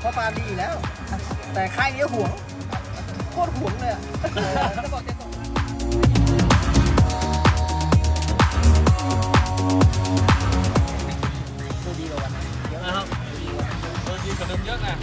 เพราะปาดีอยู่แล้ว แต่ค่ายนี้ห่วงโคตรห่วงเลยอกจดีกว่าวันนั้เยอะนะครับดูดีกว่าเยอะนะ